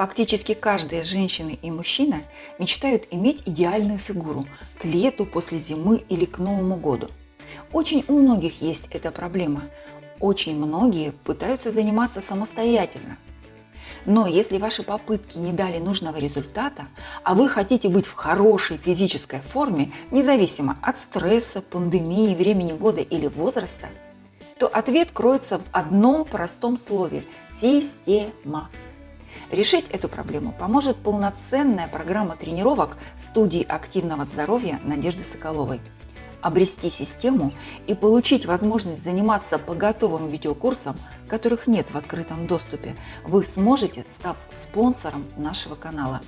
Фактически каждая женщина и мужчина мечтают иметь идеальную фигуру к лету, после зимы или к Новому году. Очень у многих есть эта проблема. Очень многие пытаются заниматься самостоятельно. Но если ваши попытки не дали нужного результата, а вы хотите быть в хорошей физической форме, независимо от стресса, пандемии, времени года или возраста, то ответ кроется в одном простом слове – система. Решить эту проблему поможет полноценная программа тренировок студии активного здоровья Надежды Соколовой. Обрести систему и получить возможность заниматься по готовым видеокурсам, которых нет в открытом доступе, вы сможете, став спонсором нашего канала.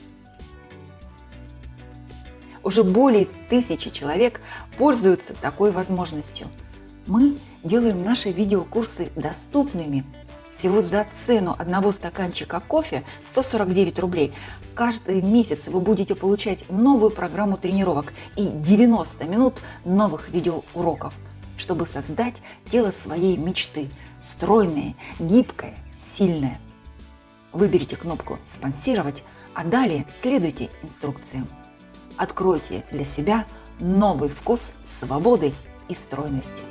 Уже более тысячи человек пользуются такой возможностью. Мы делаем наши видеокурсы доступными всего за цену одного стаканчика кофе 149 рублей. Каждый месяц вы будете получать новую программу тренировок и 90 минут новых видеоуроков, чтобы создать тело своей мечты. Стройное, гибкое, сильное. Выберите кнопку «Спонсировать», а далее следуйте инструкциям. Откройте для себя новый вкус свободы и стройности.